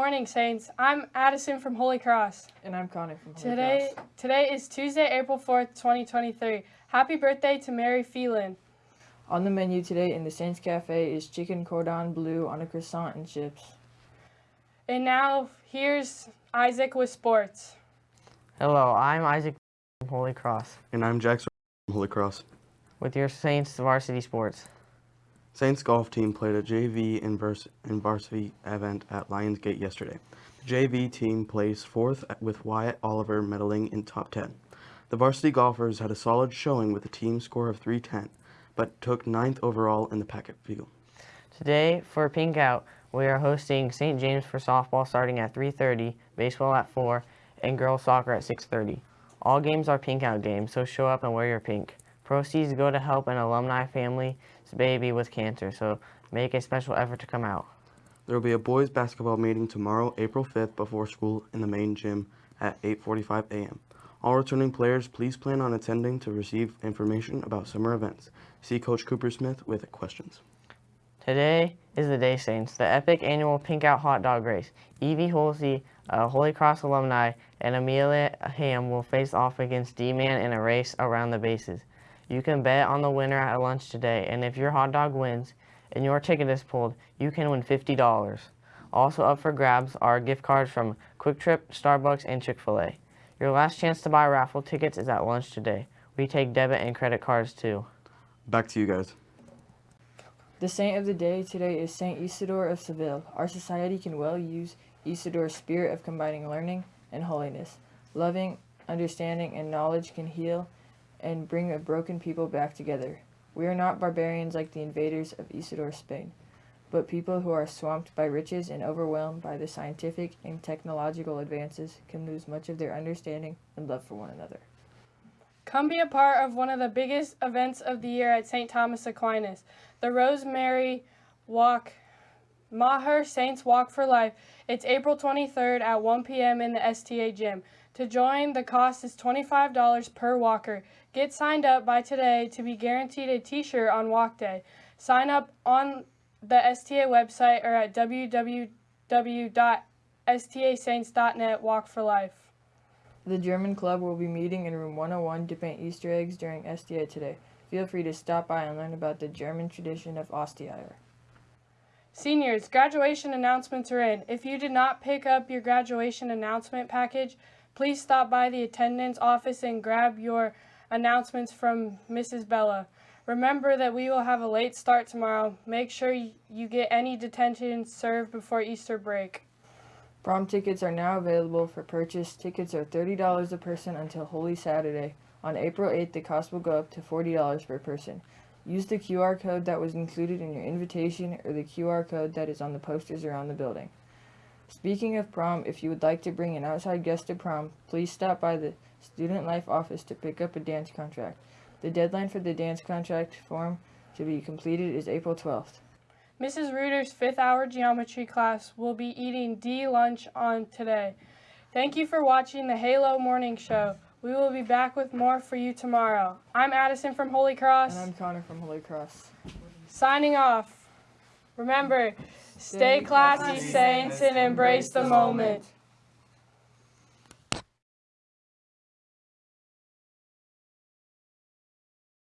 Good morning, Saints. I'm Addison from Holy Cross. And I'm Connor from Holy Today, Cross. today is Tuesday, April 4th, 2023. Happy birthday to Mary Phelan. On the menu today in the Saints Cafe is chicken cordon bleu on a croissant and chips. And now, here's Isaac with sports. Hello, I'm Isaac from Holy Cross And I'm Jackson from Holy Cross. with your Saints varsity sports. Saints golf team played a JV and, vers- varsity event at Lionsgate yesterday. The JV team placed fourth with Wyatt Oliver medaling in top 10. The varsity golfers had a solid showing with a team score of 310, but took ninth overall in the packet field. Today, for Pink Out, we are hosting St. James for softball starting at 3.30, baseball at 4, and girls soccer at 6.30. All games are Pink Out games, so show up and wear your pink. Proceeds go to help an alumni family's baby with cancer, so make a special effort to come out. There will be a boys basketball meeting tomorrow, April 5th, before school in the main gym at 8:45 a.m. All returning players, please plan on attending to receive information about summer events. See Coach Cooper Smith with questions. Today is the day, Saints, the epic annual Pink Out Hot Dog Race. Evie Holsey, a Holy Cross alumni, and Amelia Ham will face off against D-Man in a race around the bases. You can bet on the winner at lunch today, and if your hot dog wins and your ticket is pulled, you can win $50. Also up for grabs are gift cards from QuikTrip, Starbucks, and Chick-fil-A. Your last chance to buy raffle tickets is at lunch today. We take debit and credit cards too. Back to you guys. The saint of the day today is Saint Isidore of Seville. Our society can well use Isidore's spirit of combining learning and holiness. Loving, understanding, and knowledge can heal and bring a broken people back together. We are not barbarians like the invaders of Isidore's Spain, but people who are swamped by riches and overwhelmed by the scientific and technological advances can lose much of their understanding and love for one another. Come be a part of one of the biggest events of the year at St. Thomas Aquinas, the Rosemary Walk, Maher Saints Walk for Life. It's April 23rd at 1 p.m. in the STA gym. To join, the cost is $25 per walker. Get signed up by today to be guaranteed a t-shirt on walk day. Sign up on the STA website or at www.stasaints.net Walk for Life. The German Club will be meeting in room 101 to paint Easter eggs during STA today. Feel free to stop by and learn about the German tradition of Ostereier. Seniors, graduation announcements are in. If you did not pick up your graduation announcement package, please stop by the attendance office and grab your announcements from Mrs. Bella. Remember that we will have a late start tomorrow. Make sure you get any detention served before Easter break. Prom tickets are now available for purchase. Tickets are $30 a person until Holy Saturday. On April 8th, the cost will go up to $40 per person. Use the QR code that was included in your invitation or the QR code that is on the posters around the building. Speaking of prom, if you would like to bring an outside guest to prom, please stop by the Student Life office to pick up a dance contract. The deadline for the dance contract form to be completed is April 12th. Mrs. Reuter's fifth hour geometry class will be eating D lunch on today. Thank you for watching the Halo Morning Show. We will be back with more for you tomorrow. I'm Addison from Holy Cross. And I'm Connor from Holy Cross. Signing off. Remember, stay classy, saints, and embrace the moment.